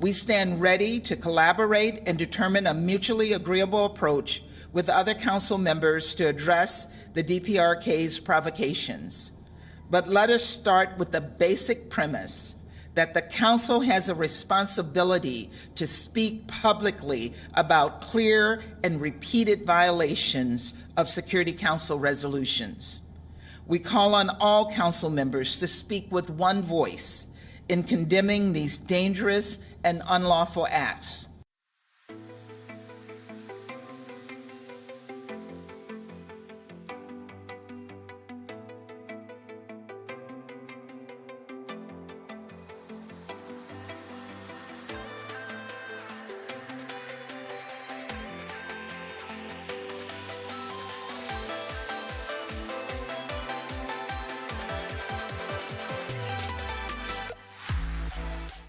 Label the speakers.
Speaker 1: We stand ready to collaborate and determine a mutually agreeable approach with other council members to address the DPRK's provocations. But let us start with the basic premise that the council has a responsibility to speak publicly about clear and repeated violations of Security Council resolutions. We call on all council members to speak with one voice in condemning these dangerous and unlawful acts.